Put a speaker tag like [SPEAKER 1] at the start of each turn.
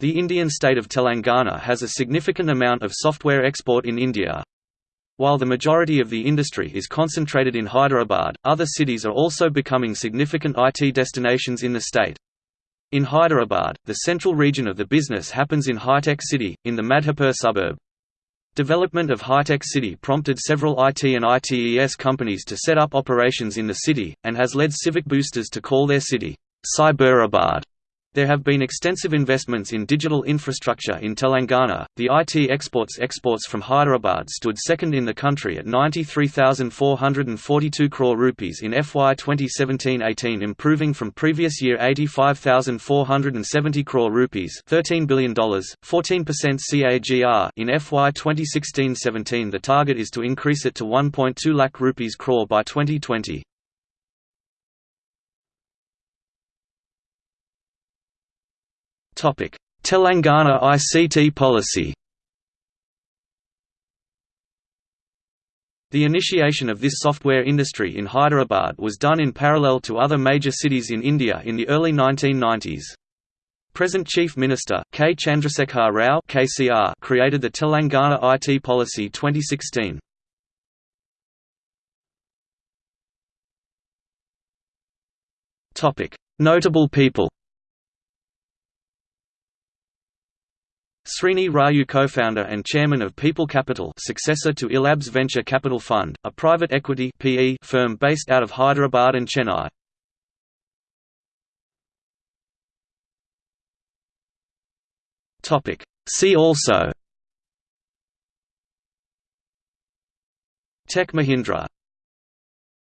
[SPEAKER 1] The Indian state of Telangana has a significant amount of software export in India. While the majority of the industry is concentrated in Hyderabad, other cities are also becoming significant IT destinations in the state. In Hyderabad, the central region of the business happens in HITEC City, in the Madhapur suburb. Development of HITEC City prompted several IT and ITES companies to set up operations in the city, and has led civic boosters to call their city, Cyberabad. There have been extensive investments in digital infrastructure in Telangana. The IT exports exports from Hyderabad stood second in the country at 93,442 crore rupees in FY 2017-18 improving from previous year 85,470 crore rupees, $13 billion, 14% CAGR in FY 2016-17. The target is to increase it to 1.2 lakh rupees crore by 2020. Telangana ICT policy The initiation of this software industry in Hyderabad was done in parallel to other major cities in India in the early 1990s. Present Chief Minister, K. Chandrasekhar Rao KCR created the Telangana IT Policy 2016. Notable people Srini Raju co-founder and chairman of Peepul Capital successor to iLabs Venture Capital Fund, a private equity PE firm based out of Hyderabad and Chennai. See also. Tech Mahindra